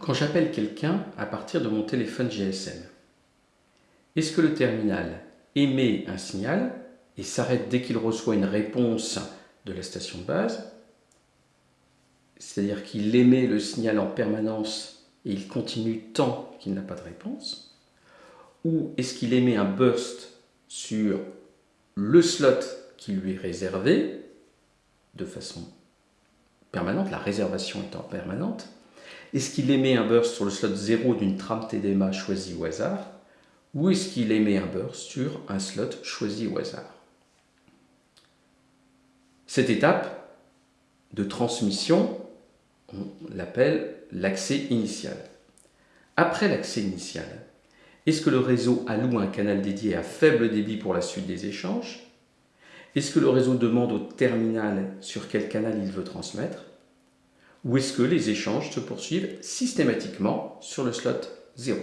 Quand j'appelle quelqu'un à partir de mon téléphone GSM, est-ce que le terminal émet un signal et s'arrête dès qu'il reçoit une réponse de la station de base? C'est-à-dire qu'il émet le signal en permanence et il continue tant qu'il n'a pas de réponse? Ou est-ce qu'il émet un burst sur le slot qui lui est réservé de façon permanente, la réservation étant permanente Est-ce qu'il émet un burst sur le slot 0 d'une trame TDMA choisie au hasard Ou est-ce qu'il émet un burst sur un slot choisi au hasard? Cette étape de transmission, on l'appelle l'accès initial. Après l'accès initial, est-ce que le réseau alloue un canal dédié à faible débit pour la suite des échanges? Est-ce que le réseau demande au terminal sur quel canal il veut transmettre? Ou est-ce que les échanges se poursuivent systématiquement sur le slot 0